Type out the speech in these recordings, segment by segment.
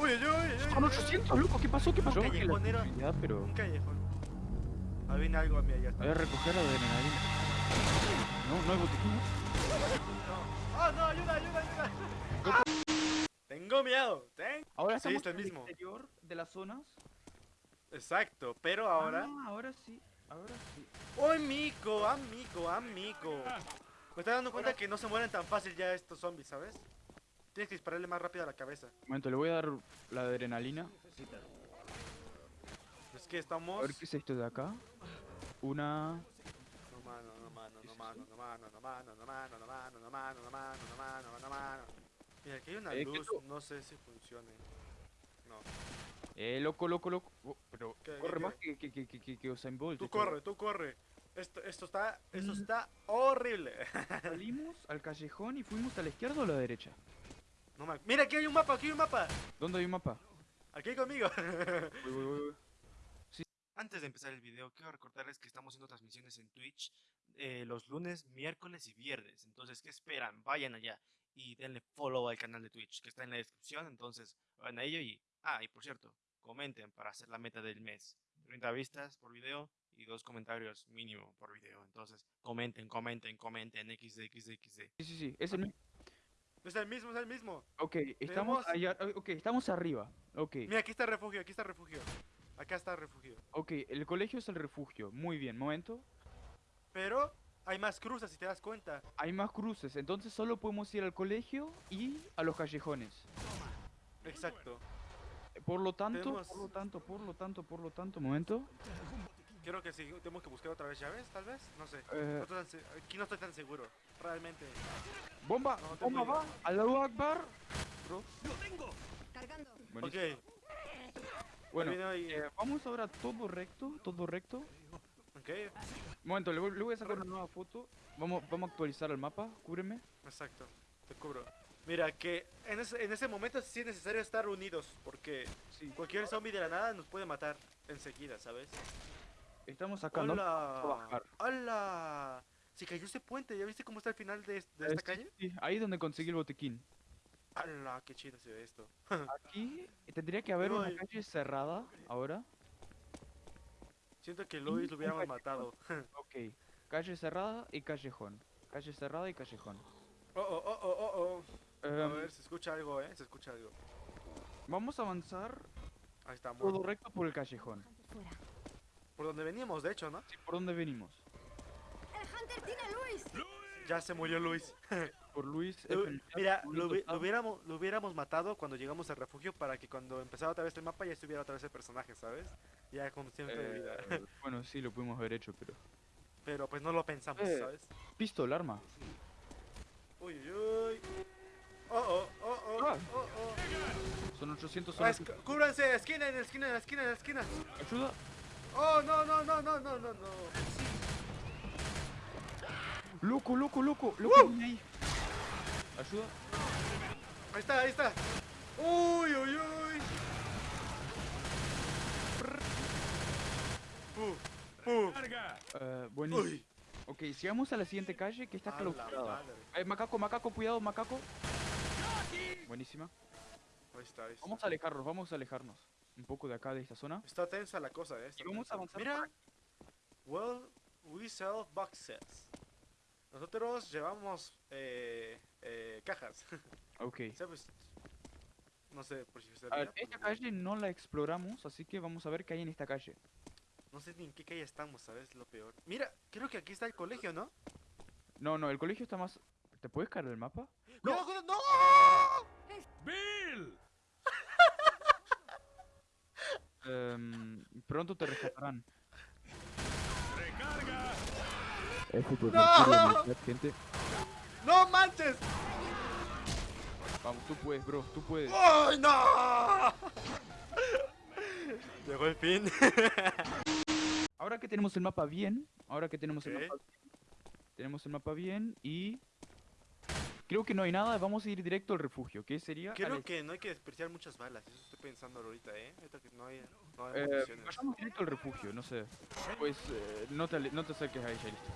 Uy, uy, uy. Con 800, loco, ¿qué pasó? ¿Qué pasó? Un callejón era- Ya, pero... Un callejón. Ahí viene algo a mí allá. Voy a recoger la adrenalina. No, no hay botiquín. No. ¡Ah, no! ¡Ayuda, ayuda, ayuda! Tengo miedo. Ten... Ahora Sí, está en el mismo. exterior de las zonas. Exacto, pero ahora... Ah, ahora sí. Ahora sí. ¡Oh, amigo, amigo, amigo! Me estoy dando cuenta que no se mueren tan fácil ya estos zombies, ¿sabes? Tienes que dispararle más rápido a la cabeza. Un momento, le voy a dar la adrenalina. Es que A estamos... ver qué es esto de acá. Una... No mano, no mano, no mano, no mano, no mano, no mano, no mano, no mano, no mano, no mano, no mano. Mira, aquí hay una Eh, luz, no sé si funcione. No. Eh, loco, loco, loco. Oh, pero ¿Qué, corre qué, más que, que, que, que, que, que Usain Bolt. Tú corre, tú corre. Esto, esto está, esto Mm. está horrible. Salimos al callejón y fuimos a la izquierda o a la derecha. No me... Mira, aquí hay un mapa, aquí hay un mapa. ¿Dónde hay un mapa? Aquí conmigo. Antes de empezar el video, quiero recordarles que estamos haciendo transmisiones en Twitch eh, los lunes, miércoles y viernes. Entonces, ¿qué esperan? Vayan allá y denle follow al canal de Twitch que está en la descripción. Entonces, vayan a ello y... Ah, y por cierto, comenten para hacer la meta del mes. 30 vistas por video y dos comentarios mínimo por video. Entonces, comenten, comenten, comenten, xd, xd, xd. Sí, sí, sí. Es el mismo. Es el mismo, es el mismo. Ok, estamos allá. Ok, estamos arriba. Ok. Mira, aquí está el refugio, aquí está el refugio. Acá está el refugio. Ok, el colegio es el refugio. Muy bien, momento. Pero hay más cruces, si te das cuenta. Hay más cruces, entonces solo podemos ir al colegio y a los callejones. Exacto. Por lo tanto, Tenemos- por lo tanto, por lo tanto, por lo tanto, momento. Creo que sí, tenemos que buscar otra vez llaves, tal vez. No sé. Eh. No aquí no estoy tan seguro. Realmente. Bomba, No, tengo bomba va. Allahu Akbar. Bro, Cargando. buenísimo. Ok. Bueno, ahí. eh, vamos ahora todo recto, todo recto. Ok. Momento, le voy, le voy a sacar una nueva foto. Vamos, vamos a actualizar el mapa, cúbreme. Exacto. Te cubro. Mira, que en ese, en ese momento sí es necesario estar unidos. Porque Sí, cualquier zombie de la nada nos puede matar enseguida, ¿sabes? Estamos acá, ¿no? ¡Hola! bajar. ¡Hola! Se cayó ese puente. ¿Ya viste cómo está el final de, de Eh, esta calle? sí, ahí es donde conseguí el botiquín. ¡Hala! ¡Qué chido se ve esto! Aquí tendría que haber una calle cerrada ahora. Siento que Luis lo hubiéramos matado. Ok, calle cerrada y callejón. Calle cerrada y callejón. oh, oh, oh, oh, oh, oh. A Em, ver, se escucha algo, ¿eh? Se escucha algo. vamos a avanzar Ahí está, todo recto por el callejón. Fuera. Por donde veníamos, de hecho, ¿no? Sí, ¿Por dónde venimos? El Hunter tiene a Luis. Ya se murió Luis. Por Luis. Lu-. Mira, lo, hubi- Tostado. lo hubiéramos, lo hubiéramos matado cuando llegamos al refugio para que cuando empezara otra vez el mapa ya estuviera otra vez el personaje, ¿sabes? Ya con tiempo de vida. Eh, bueno, sí, lo pudimos haber hecho, pero... Pero pues no lo pensamos, eh. ¿sabes? Pistol, arma. Uy, uy, uy. Oh, oh, oh, oh, Ah. oh, oh. Son 800 Ah, soles. es- cúbranse, esquina, en la esquina, en la esquina, en la esquina. Ayuda. Oh, no, no, no, no, no, no, no. Loco, loco, loco. Loco, viene ahí. Ayuda. Ahí está, ahí está. Uy, uy, uy. Uh, uh. Eh, buenísimo. Uy. Ok, sigamos a la siguiente calle que está clausurada. Eh, macaco, macaco, cuidado, macaco. Buenísima. Ahí está, ahí está. Vamos a alejarnos, vamos a alejarnos. Un poco de acá, de esta zona. Está tensa la cosa, eh. Y vamos a avanzar Mira. Well, we sell boxes. Nosotros llevamos eh, eh, cajas. Ok. ¿Sabes? No sé, por si A ver, esta pues, calle no la exploramos, así que vamos a ver qué hay en esta calle. No sé ni en qué calle estamos, ¿sabes? Lo peor. Mira, creo que aquí está el colegio, ¿no? No, no, el colegio está más... ¿Te puedes caer el mapa? ¡Cuidado, cuidado! ¡No! Em, pronto te rescatarán. ¡No! gente. ¡No manches! Vamos, tú puedes, bro, tú puedes. ¡Ay, no! Llegó el fin. Ahora que tenemos el mapa bien, ahora que tenemos el mapa bien, tenemos el mapa bien y creo que no hay nada, vamos a ir directo al refugio, que sería Creo al- que no hay que desperdiciar muchas balas, eso estoy pensando ahorita, ¿eh? Ahorita que no hay, no hay eh, vayamos directo al refugio, no sé. Pues eh, no te no te acerques a ella, listo.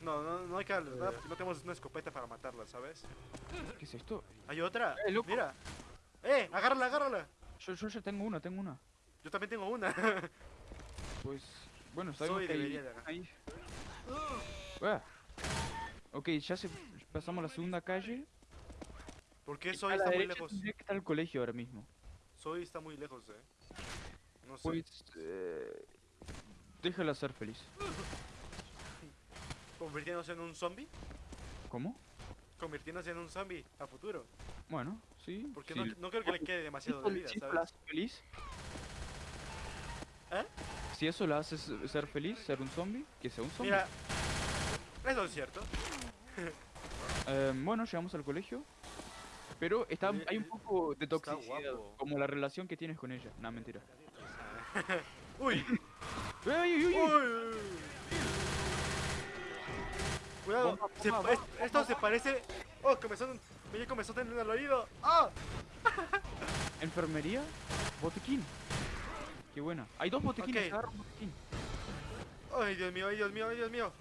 No, no, no hay que alertar porque no tenemos una escopeta para matarla, ¿sabes? ¿Qué es esto? ¿Hay otra? Eh, loco. Mira. ¡Eh! ¡Agárrala, agárrala! Yo, yo ya tengo una, tengo una. Yo también tengo una. Pues, bueno, que de agarrar. ahí. Ok, ya se, pasamos la segunda calle. ¿Por qué Soy está muy lejos? tendría que estar el colegio ahora mismo. Soy está muy lejos, eh. No sé. Pues, eh, déjala ser feliz. ¿Convirtiéndose en un zombie? ¿Cómo? Convirtiéndose en un zombie a futuro. Bueno, sí. Porque sí, no, no creo que le quede si demasiado de vida, si eso la ¿sabes? hace feliz. ¿Eh? Si eso la hace ser feliz, ser un zombie, que sea un zombie. Mira, eso es cierto. Eh, bueno, llegamos al colegio. Pero está, hay un poco de toxicidad, como la relación que tienes con ella. No, mentira. ¡Uy! Cuidado, Bomba, se bomba, es- esto se parece. ¡Oh! Comenzó, me comenzó en el oído. ¡Ah! Enfermería, botiquín. Qué buena. Hay dos botiquines, Ok. agarra un botiquín. ¡Ay, Dios mío, ay, Dios mío, ay, Dios mío!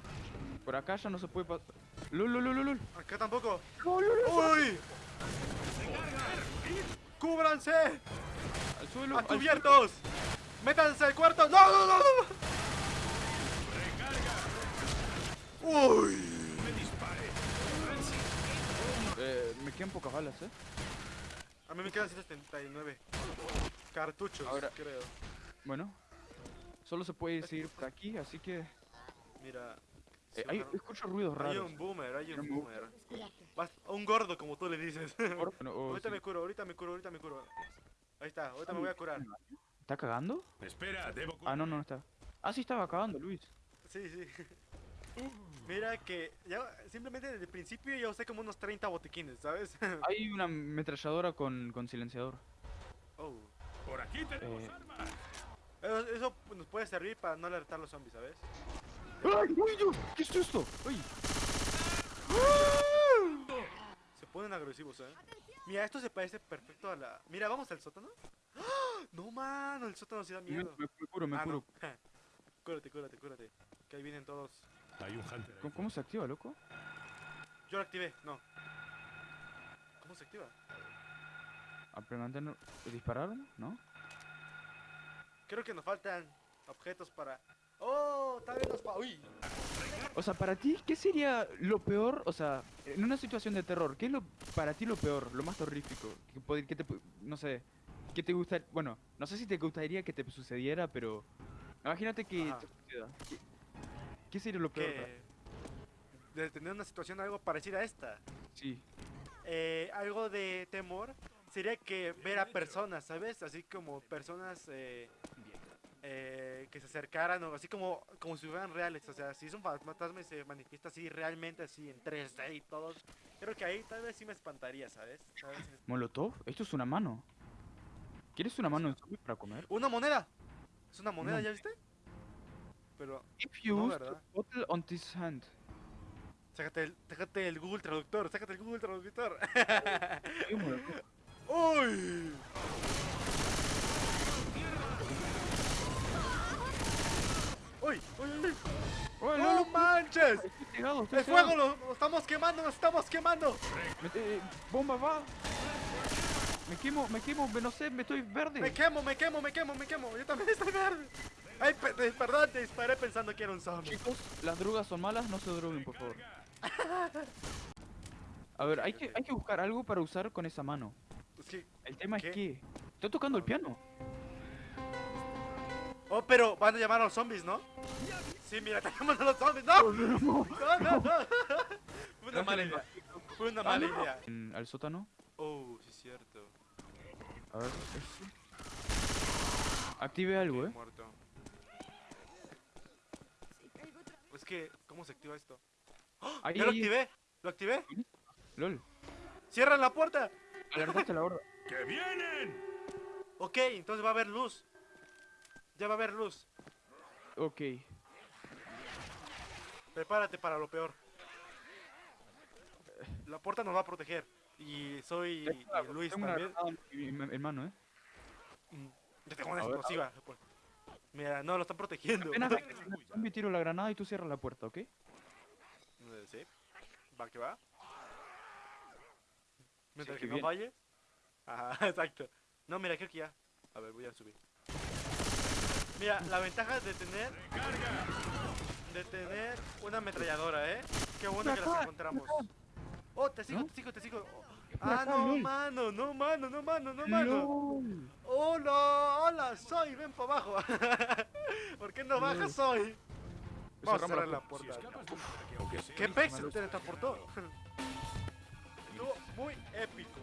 Por acá ya no se puede pasar. ¡Lul, lul, lul, lul! Acá tampoco. ¡Lul, lul, lul! ¡Uy! ¡Cúbranse! ¡Al suelo! ¡Métanse al cuarto! ¡No, no, no! no! ¡Uy! Eh, me quedan pocas balas, eh. A mí me quedan 179 cartuchos, Ahora- creo. Bueno. Solo se puede seguir por aquí, así que... Mira. Eh, hay, escucho ruidos hay raros. un boomer, hay un Hay un boomer. Un gordo, como tú le dices. Por- no, o ahorita sí. me curo, ahorita me curo, ahorita me curo. Ahí está, ahorita me voy a curar. ¿Está cagando? Espera, debo Ah, no, no, no está. Ah, sí estaba cagando, Luis. Sí, sí. Mira que ya simplemente desde el principio ya usé como unos 30 botiquines, ¿sabes? Hay una ametralladora con, con silenciador. oh. Por aquí tenemos Eh. armas. Eso, eso nos puede servir para no alertar a los zombies, ¿sabes? ¡Ay, uy, Dios! ¿Qué es esto? ¡Ay! Se ponen agresivos, ¿eh? Mira, esto se parece perfecto a la... Mira, vamos al sótano. No, mano, el sótano sí da miedo. me- me curo, me Ah, curo. no. Cúrate, cúrate, cúrate. Que ahí vienen todos. Hay un hunter. ¿Cómo, cómo se activa, loco? Yo lo activé, no. ¿Cómo se activa? ¿Aprender a disparar? ¿No? Creo que nos faltan objetos para... ¡Oh! Nos... pa- ¡Uy! O sea, para ti, ¿qué sería lo peor? O sea, en una situación de terror, ¿qué es lo para ti lo peor, lo más terrorífico? Que, que te, no sé, que te gusta, bueno, no sé si te gustaría que te sucediera, pero imagínate que Ajá. ¿Qué, qué sería lo peor? Que... De tener una situación algo parecida a esta. Sí. eh, algo de temor sería que ver a personas, ¿sabes? Así como personas eh, eh, que se acercaran o así como, como si fueran reales. O sea, si es un fantasma y se manifiesta así realmente así en 3D y todo. Creo que ahí tal vez sí me espantaría, ¿sabes? ¿Sabes? Molotov, esto es una mano. ¿Quieres una mano zombie para comer? ¡Una moneda! ¿Es una moneda, No. ya viste? Pero, If you No, ¿verdad? bottle on this hand. sácate el, sácate el Google Traductor, sácate el Google Traductor. ¡Uy! ¡Uy! ¡Uy! uy! ¡Oh, ¡No no, manches! Estoy estoy ¡El fuego! Lo, lo estamos quemando! ¡Nos estamos quemando! Mete- eh, ¡Bomba, va! Me quemo, me quemo, me- no sé, me estoy verde. ¡Me quemo, me quemo, me quemo, me quemo! ¡Yo también estoy verde! ¡Ay, pe- perdón! Te disparé pensando que era un zombie. Chicos, las drogas son malas, no se droguen, por favor. A ver, hay que, hay que buscar algo para usar con esa mano. El tema ¿Qué? es que... Estoy tocando el piano. Oh, pero van a llamar a los zombies, ¿no? Sí, mira, llaman a los zombies. ¡No! ¡No, no, no! Fue una mala idea. Fue una mala idea. En- al sótano. Oh, sí es cierto. A ver. este. Active algo, eh. Muerto. Es que, ¿cómo se activa esto? ¡Oh! Ahí, ¡Ya lo ahí. activé! ¿Lo activé? LOL. ¡Cierran la puerta! Alertaste la horda. ¡Que vienen! Ok, entonces va a haber luz. Ya va a haber luz. Ok. Prepárate para lo peor. La puerta nos va a proteger. Y soy y Luis Tengo también. granada en, en- en mano, eh. Mm, Yo tengo una A ver, a explosiva. pues. Mira, no, lo están protegiendo. Apenas zombie, tiro la granada y tú cierras la puerta, ¿ok? Eh, Sí. Va que va. Mientras que que no falle. Ajá, exacto. No, mira, creo que ya. A ver, voy a subir. Mira, la ventaja de tener de tener una ametralladora, ¿eh? Qué bueno que las encontramos. Oh, te sigo, ¿No? te sigo, te sigo. Ah, no, mano, no, mano, no, mano, no, mano. Hola, hola, soy, ven para abajo. ¿Por qué no bajas hoy? Vamos a cerrar la puerta. ¿Qué pez se teletransportó? Estuvo muy épico.